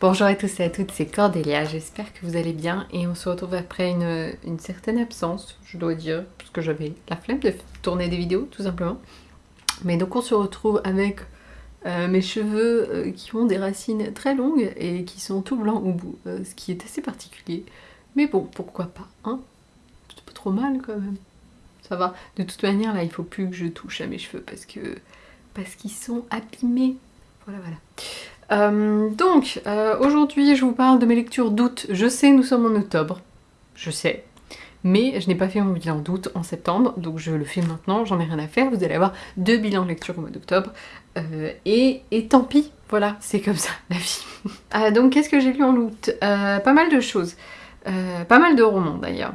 Bonjour à tous et à toutes, c'est Cordélia, j'espère que vous allez bien et on se retrouve après une, certaine absence, je dois dire, parce que j'avais la flemme de tourner des vidéos tout simplement. Mais donc on se retrouve avec euh, mes cheveux euh, qui ont des racines très longues et qui sont tout blancs au bout, euh, ce qui est assez particulier. Mais bon, pourquoi pas, hein? C'est pas trop mal quand même. Ça va. De toute manière, là, il faut plus que je touche à mes cheveux parce que parce qu'ils sont abîmés. Voilà, voilà. Euh, donc, euh, aujourd'hui, je vous parle de mes lectures d'août. Je sais, nous sommes en octobre. Je sais. Mais je n'ai pas fait mon bilan d'août en septembre, donc je le fais maintenant, j'en ai rien à faire. Vous allez avoir deux bilans de lecture au mois d'octobre. Euh, et, tant pis, voilà, c'est comme ça, la vie. donc, qu'est-ce que j'ai lu en août? Pas mal de choses. pas mal de romans, d'ailleurs.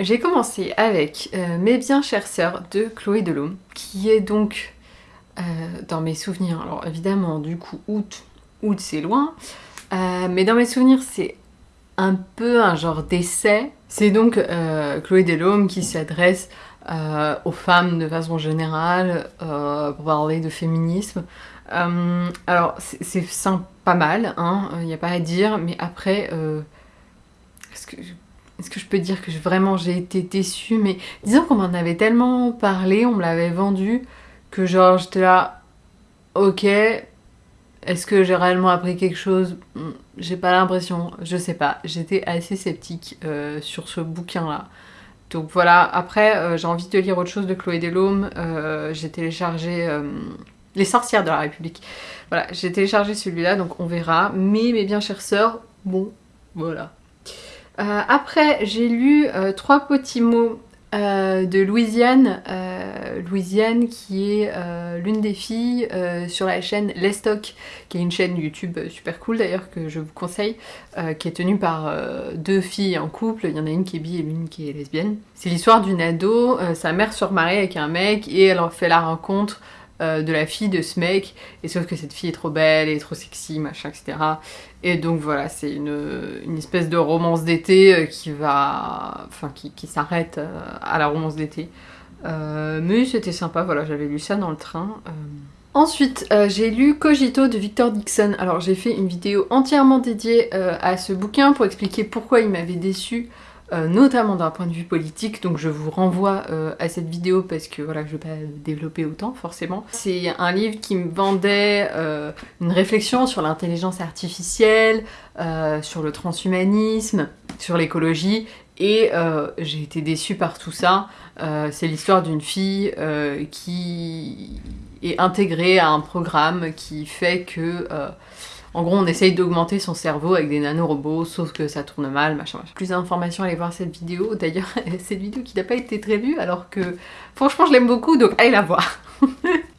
j'ai commencé avec Mes bien chères sœurs de Chloé Delhomme, qui est donc euh, dans mes souvenirs, alors évidemment du coup août, août c'est loin, euh, mais dans mes souvenirs c'est un peu un genre d'essai. C'est donc euh, Chloé Delhomme qui s'adresse aux femmes de façon générale pour parler de féminisme. alors c'est pas mal, il hein, n'y a pas à dire, mais après, est-ce que, je peux dire que vraiment j'ai été déçue? Mais disons qu'on m'en avait tellement parlé, on me l'avait vendu, que genre j'étais là, ok, est-ce que j'ai réellement appris quelque chose? Hmm, J'ai pas l'impression, je sais pas. J'étais assez sceptique euh, sur ce bouquin-là. Donc voilà, après euh, j'ai envie de lire autre chose de Chloé Delhomme. Euh, j'ai téléchargé Les sorcières de la République. Voilà, j'ai téléchargé celui-là, donc on verra. Mais mes bien chères sœurs, bon, voilà. après, j'ai lu Trois petits mots euh, de Louisiane, euh, Louisiane qui est euh, l'une des filles sur la chaîne Lestock, qui est une chaîne YouTube super cool d'ailleurs que je vous conseille, qui est tenue par deux filles en couple, il y en a une qui est bi et l'une qui est lesbienne. C'est l'histoire d'une ado, sa mère se remarie avec un mec et elle en fait la rencontre euh, de la fille de ce mec, et sauf que cette fille est trop belle et trop sexy, machin, etc. Et donc voilà, c'est une, espèce de romance d'été euh, qui va... enfin qui, s'arrête euh, à la romance d'été. mais c'était sympa, voilà, j'avais lu ça dans le train. Ensuite, j'ai lu Cogito de Victor Dixon. Alors j'ai fait une vidéo entièrement dédiée à ce bouquin pour expliquer pourquoi il m'avait déçu euh, notamment d'un point de vue politique, donc je vous renvoie euh, à cette vidéo parce que voilà, je vais pas développer autant forcément. C'est un livre qui me vendait euh, une réflexion sur l'intelligence artificielle, sur le transhumanisme, sur l'écologie, et j'ai été déçue par tout ça. C'est l'histoire d'une fille qui est intégrée à un programme qui fait que en gros, on essaye d'augmenter son cerveau avec des nanorobots, sauf que ça tourne mal, machin, machin. Plus d'informations, allez voir cette vidéo. D'ailleurs, cette vidéo qui n'a pas été très vue, alors que franchement, je l'aime beaucoup, donc allez la voir.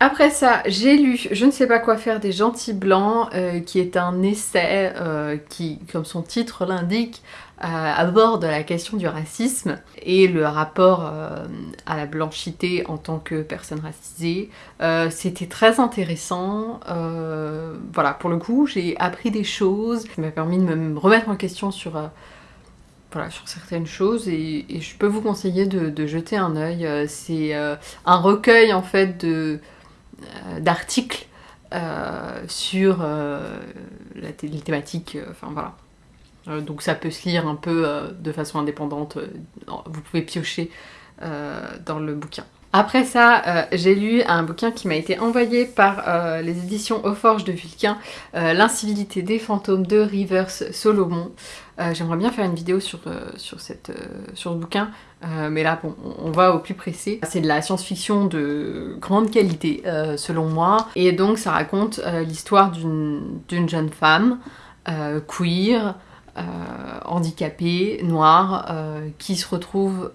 Après ça, j'ai lu Je ne sais pas quoi faire des gentils blancs, euh, qui est un essai euh, qui, comme son titre l'indique, aborde la question du racisme et le rapport à la blanchité en tant que personne racisée. C'était très intéressant. voilà, pour le coup, j'ai appris des choses. Ça m'a permis de me remettre en question sur voilà, sur certaines choses et, je peux vous conseiller de, jeter un œil. Euh, c'est euh, un recueil en fait euh, d'articles sur la les thématiques, enfin voilà. Donc ça peut se lire un peu de façon indépendante, vous pouvez piocher dans le bouquin. Après ça, j'ai lu un bouquin qui m'a été envoyé par les éditions Aux Forges de Vulcain, L'incivilité des fantômes de Rivers Solomon. Euh, j'aimerais bien faire une vidéo sur, euh, sur, cette, euh, sur ce bouquin, mais là, bon, on va au plus pressé. C'est de la science-fiction de grande qualité, selon moi, et donc ça raconte l'histoire d'une jeune femme queer, handicapée, noire, qui se retrouve,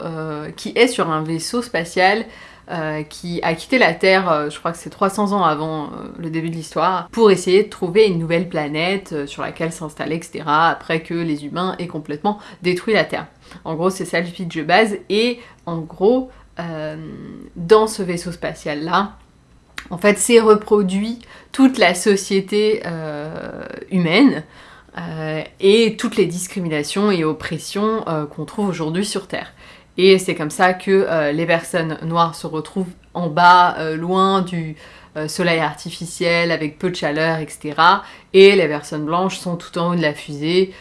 qui est sur un vaisseau spatial euh, qui a quitté la Terre, euh, je crois que c'est 300 ans avant euh, le début de l'histoire, pour essayer de trouver une nouvelle planète sur laquelle s'installer, etc. après que les humains aient complètement détruit la Terre. En gros, c'est ça le pitch de base, et en gros, dans ce vaisseau spatial-là, en fait, c'est reproduit toute la société humaine, et toutes les discriminations et oppressions qu'on trouve aujourd'hui sur Terre. Et c'est comme ça que les personnes noires se retrouvent en bas, loin du soleil artificiel, avec peu de chaleur, etc. Et les personnes blanches sont tout en haut de la fusée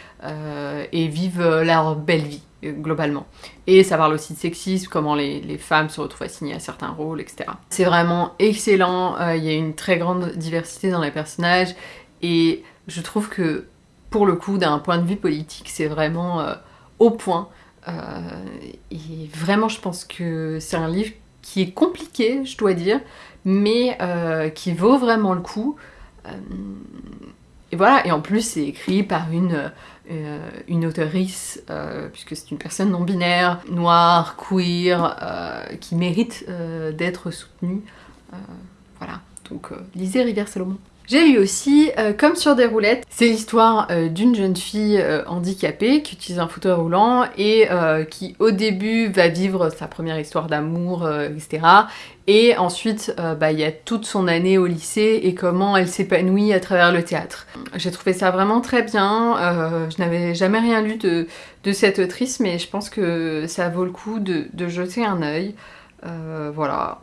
et vivent leur belle vie globalement. Et ça parle aussi de sexisme, comment les, femmes se retrouvent assignées à certains rôles, etc. C'est vraiment excellent, il y a une très grande diversité dans les personnages, et je trouve que pour le coup, d'un point de vue politique, c'est vraiment euh, au point. Euh, et vraiment, je pense que c'est un livre qui est compliqué, je dois dire, mais euh, qui vaut vraiment le coup. et voilà, et en plus, c'est écrit par une, une puisque c'est une personne non-binaire, noire, queer, qui mérite d'être soutenue. voilà, donc lisez Rivière Salomon. J'ai lu aussi euh, Comme sur des roulettes, c'est l'histoire euh, d'une jeune fille euh, handicapée qui utilise un fauteuil roulant et qui au début va vivre sa première histoire d'amour, etc. Et ensuite, bah, il y a toute son année au lycée et comment elle s'épanouit à travers le théâtre. J'ai trouvé ça vraiment très bien, je n'avais jamais rien lu de, de, cette autrice, mais je pense que ça vaut le coup de, de jeter un œil. voilà,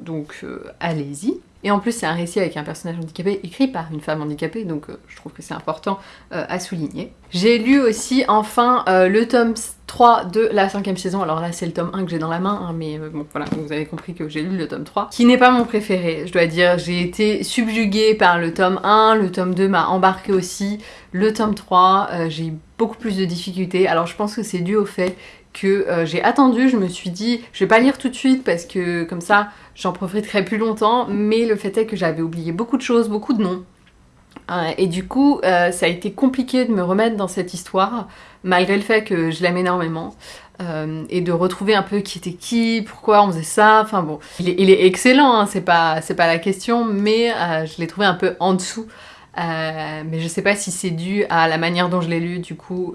donc allez-y. Et en plus, c'est un récit avec un personnage handicapé écrit par une femme handicapée, donc euh, je trouve que c'est important euh, à souligner. J'ai lu aussi enfin euh, le tome 3 de la cinquième saison, alors là c'est le tome 1 que j'ai dans la main, hein, mais bon voilà, vous avez compris que j'ai lu le tome 3, qui n'est pas mon préféré, je dois dire, j'ai été subjuguée par le tome 1, le tome 2 m'a embarqué aussi, le tome 3, j'ai eu beaucoup plus de difficultés, alors je pense que c'est dû au fait que j'ai attendu, je me suis dit, je vais pas lire tout de suite parce que comme ça j'en profiterai plus longtemps, mais le fait est que j'avais oublié beaucoup de choses, beaucoup de noms. Euh, et du coup, euh, ça a été compliqué de me remettre dans cette histoire, malgré le fait que je l'aime énormément. Euh, et de retrouver un peu qui était qui, pourquoi on faisait ça, enfin bon. Il est, excellent, hein, c'est pas, pas la question, mais je l'ai trouvé un peu en dessous. Mais je sais pas si c'est dû à la manière dont je l'ai lu du coup,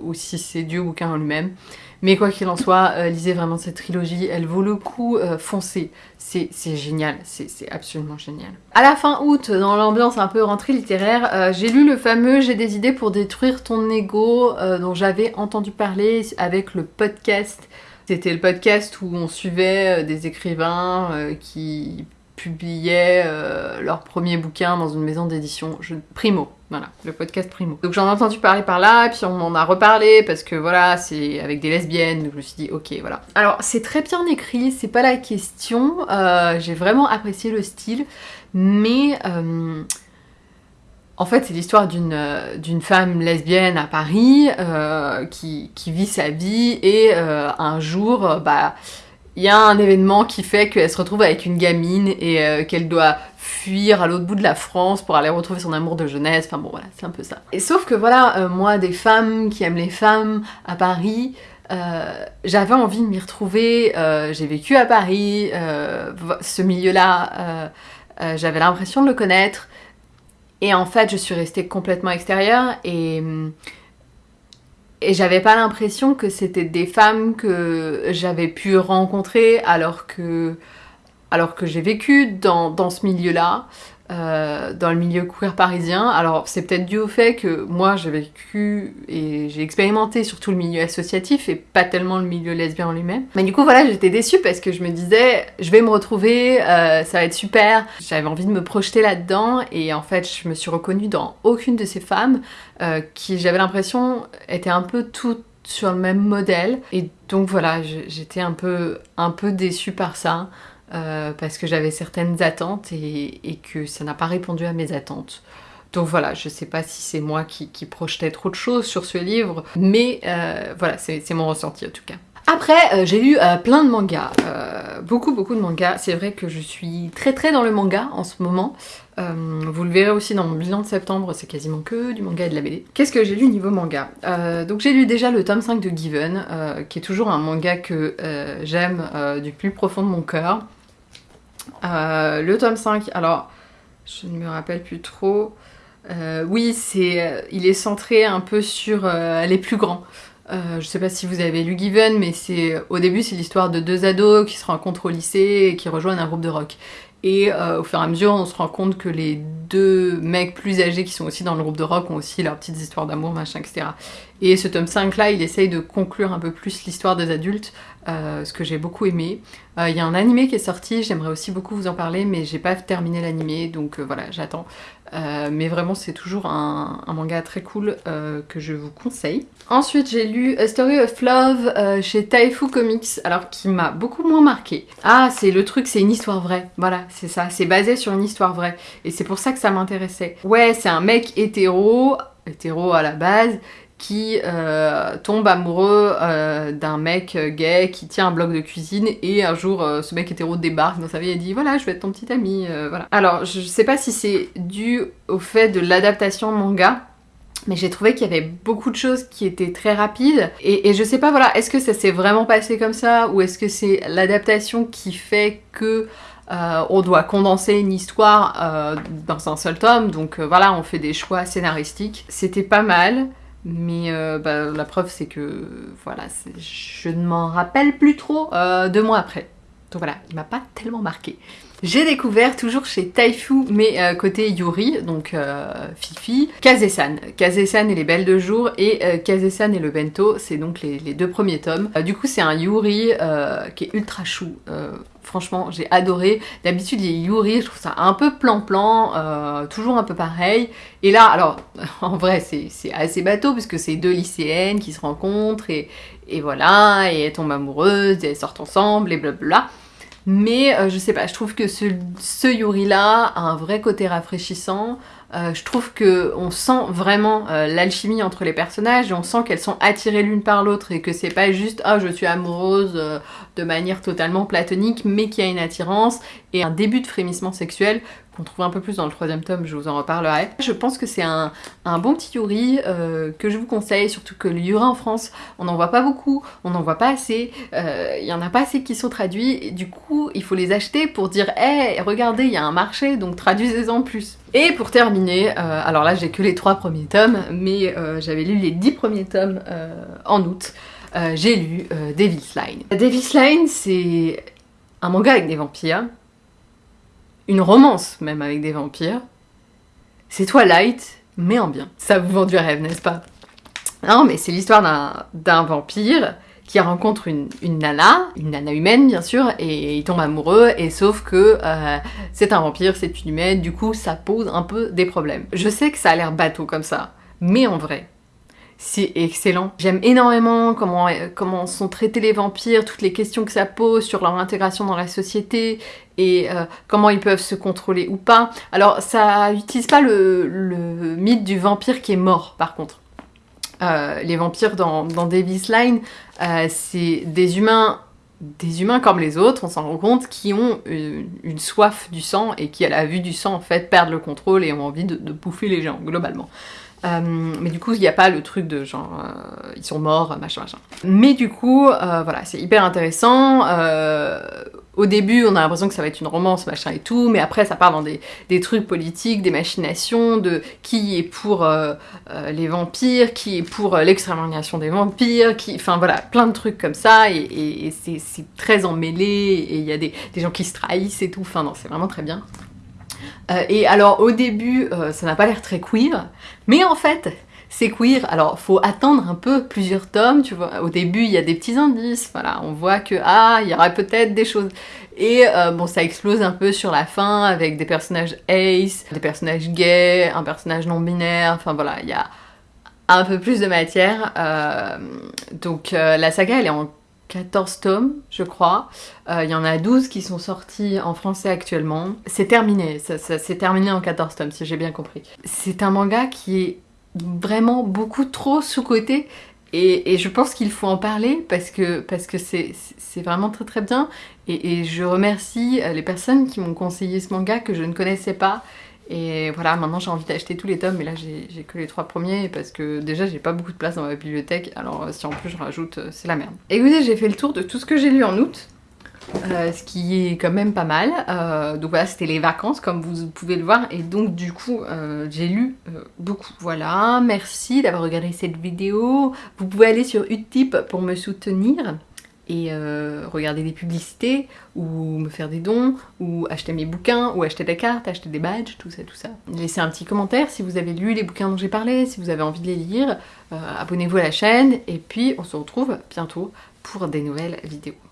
ou si c'est dû au bouquin en lui-même. Mais quoi qu'il en soit, euh, lisez vraiment cette trilogie, elle vaut le coup, euh, foncez. C'est génial, c'est absolument génial. À la fin août, dans l'ambiance un peu rentrée littéraire, euh, j'ai lu le fameux J'ai des idées pour détruire ton ego dont j'avais entendu parler avec le podcast. C'était le podcast où on suivait des écrivains qui publiaient leur premier bouquin dans une maison d'édition. Primo, voilà, le podcast Primo. Donc j'en ai entendu parler par là, puis on m'en a reparlé parce que voilà, c'est avec des lesbiennes, donc je me suis dit ok, voilà. Alors c'est très bien écrit, c'est pas la question, euh, j'ai vraiment apprécié le style, mais euh, en fait c'est l'histoire d'une euh, femme lesbienne à Paris qui, vit sa vie et un jour, bah il y a un événement qui fait qu'elle se retrouve avec une gamine et qu'elle doit fuir à l'autre bout de la France pour aller retrouver son amour de jeunesse, enfin bon voilà, c'est un peu ça. Et sauf que voilà, euh, moi des femmes qui aiment les femmes à Paris, euh, j'avais envie de m'y retrouver, euh, j'ai vécu à Paris, ce milieu-là, j'avais l'impression de le connaître, et en fait je suis restée complètement extérieure et... Et j'avais pas l'impression que c'était des femmes que j'avais pu rencontrer alors que alors que j'ai vécu dans, ce milieu-là, euh, dans le milieu queer parisien. Alors c'est peut-être dû au fait que moi j'ai vécu et j'ai expérimenté surtout le milieu associatif et pas tellement le milieu lesbien en lui-même. Mais du coup voilà j'étais déçue parce que je me disais je vais me retrouver, euh, ça va être super. J'avais envie de me projeter là-dedans et en fait je me suis reconnue dans aucune de ces femmes euh, qui j'avais l'impression étaient un peu toutes sur le même modèle et donc voilà j'étais un peu, un peu déçue par ça. Euh, parce que j'avais certaines attentes et, que ça n'a pas répondu à mes attentes. Donc voilà, je sais pas si c'est moi qui, projetais trop de choses sur ce livre, mais euh, voilà, c'est mon ressenti en tout cas. Après, euh, j'ai lu plein de mangas, beaucoup beaucoup de mangas. C'est vrai que je suis très très dans le manga en ce moment. vous le verrez aussi dans mon bilan de septembre, c'est quasiment que du manga et de la BD. Qu'est-ce que j'ai lu niveau manga? Donc j'ai lu déjà le tome 5 de Given, qui est toujours un manga que j'aime du plus profond de mon cœur. Euh, le tome 5, alors je ne me rappelle plus trop. Euh, oui, euh, il est centré un peu sur les plus grands. je sais pas si vous avez lu Given, mais au début c'est l'histoire de deux ados qui se rencontrent au lycée et qui rejoignent un groupe de rock. Et euh, au fur et à mesure, on se rend compte que les deux mecs plus âgés qui sont aussi dans le groupe de rock ont aussi leurs petites histoires d'amour, machin, etc. Et ce tome 5 là, il essaye de conclure un peu plus l'histoire des adultes, euh, ce que j'ai beaucoup aimé. Euh, il y a un animé qui est sorti, j'aimerais aussi beaucoup vous en parler, mais j'ai pas terminé l'animé, donc voilà, j'attends. Mais vraiment, c'est toujours un, manga très cool que je vous conseille. Ensuite, j'ai lu A Story of Love chez Taifu Comics, alors qui m'a beaucoup moins marqué. Ah, c'est le truc, c'est une histoire vraie. Voilà, c'est ça. C'est basé sur une histoire vraie. Et c'est pour ça que ça m'intéressait. Ouais, c'est un mec hétéro, hétéro à la base, qui euh, tombe amoureux euh, d'un mec gay qui tient un bloc de cuisine et un jour euh, ce mec hétéro débarque dans sa vie et dit voilà je vais être ton petit ami voilà. Alors je sais pas si c'est dû au fait de l'adaptation manga mais j'ai trouvé qu'il y avait beaucoup de choses qui étaient très rapides et, je sais pas voilà est-ce que ça s'est vraiment passé comme ça ou est-ce que c'est l'adaptation qui fait que euh, on doit condenser une histoire euh, dans un seul tome, donc euh, voilà, on fait des choix scénaristiques. C'était pas mal, mais bah, la preuve c'est que voilà, je ne m'en rappelle plus trop deux mois après. Donc voilà, il m'a pas tellement marqué. J'ai découvert, toujours chez Taifu, mais côté Yuri, donc Fifi, Kazesan. Kazesan et les Belles de Jour, et Kazesan et le Bento, c'est donc les, deux premiers tomes. du coup, c'est un Yuri qui est ultra chou. Franchement, j'ai adoré. D'habitude, les Yuri, je trouve ça un peu plan-plan, euh, toujours un peu pareil. Et là, alors, en vrai, c'est assez bateau, puisque c'est deux lycéennes qui se rencontrent, et, voilà, et elles tombent amoureuses, elles sortent ensemble, et blablabla. Mais euh, je sais pas, je trouve que ce, ce Yuri-là a un vrai côté rafraîchissant. Euh, je trouve qu'on sent vraiment euh, l'alchimie entre les personnages et on sent qu'elles sont attirées l'une par l'autre et que c'est pas juste « ah je suis amoureuse de manière totalement platonique » mais qu'il y a une attirance et un début de frémissement sexuel qu'on trouve un peu plus dans le troisième tome, je vous en reparlerai. Je pense que c'est un, bon petit Yuri euh, que je vous conseille, surtout que le Yuri en France, on n'en voit pas beaucoup, on n'en voit pas assez, euh, il y en a pas assez qui sont traduits, et du coup il faut les acheter pour dire « Hé, regardez, il y a un marché, donc traduisez-en plus ». Et pour terminer, euh, alors là j'ai que les trois premiers tomes, mais j'avais lu les dix premiers tomes en août, j'ai lu Devil's Line. Devil's Line c'est un manga avec des vampires, une romance même avec des vampires. C'est Twilight, mais en bien. Ça vous vend du rêve, n'est-ce pas? Non, mais c'est l'histoire d'un vampire qui rencontre une, nana, une nana humaine bien sûr, et il tombe amoureux, et sauf que euh, c'est un vampire, c'est une humaine, du coup ça pose un peu des problèmes. Je sais que ça a l'air bateau comme ça, mais en vrai, c'est excellent. J'aime énormément comment, comment sont traités les vampires, toutes les questions que ça pose sur leur intégration dans la société et euh, comment ils peuvent se contrôler ou pas. Alors ça utilise pas le, mythe du vampire qui est mort par contre. Euh, les vampires dans, dans Davis Line, euh, c'est des humains des humains comme les autres, on s'en rend compte, qui ont une, soif du sang et qui, à la vue du sang, en fait, perdent le contrôle et ont envie de, bouffer les gens, globalement. Euh, mais du coup, il n'y a pas le truc de genre, euh, ils sont morts, machin, machin. Mais du coup, euh, voilà, c'est hyper intéressant. Au début, on a l'impression que ça va être une romance, machin et tout, mais après, ça part dans des, trucs politiques, des machinations, de qui est pour les vampires, qui est pour l'extermination des vampires, qui... Enfin voilà, plein de trucs comme ça, et, c'est très emmêlé, et il y a des, des gens qui se trahissent et tout, enfin non, c'est vraiment très bien. Euh, et alors au début, euh, ça n'a pas l'air très queer, mais en fait, c'est queer. Alors faut attendre un peu plusieurs tomes, tu vois. Au début, il y a des petits indices, voilà, on voit que ah, il y aurait peut-être des choses. Et euh, bon, ça explose un peu sur la fin avec des personnages ace, des personnages gays, un personnage non binaire. Enfin voilà, il y a un peu plus de matière. donc la saga, elle est en 14 tomes, je crois. Euh, il y en a 12 qui sont sortis en français actuellement. C'est terminé, ça, c'est terminé en 14 tomes, si j'ai bien compris. C'est un manga qui est vraiment beaucoup trop sous-coté et, je pense qu'il faut en parler parce que c'est vraiment très très bien. Et, et, je remercie les personnes qui m'ont conseillé ce manga que je ne connaissais pas. Et voilà, maintenant j'ai envie d'acheter tous les tomes, mais là j'ai que les trois premiers parce que déjà j'ai pas beaucoup de place dans ma bibliothèque, alors euh, si en plus je rajoute, euh, c'est la merde. Écoutez, j'ai fait le tour de tout ce que j'ai lu en août. Euh, ce qui est quand même pas mal. donc voilà, c'était les vacances comme vous pouvez le voir et donc du coup j'ai lu beaucoup. Voilà, merci d'avoir regardé cette vidéo. Vous pouvez aller sur Utip pour me soutenir. et euh, regarder des publicités, ou me faire des dons, ou acheter mes bouquins, ou acheter des cartes, acheter des badges, tout ça, tout ça. Laissez un petit commentaire si vous avez lu les bouquins dont j'ai parlé, si vous avez envie de les lire, euh, abonnez-vous à la chaîne, et puis on se retrouve bientôt pour des nouvelles vidéos.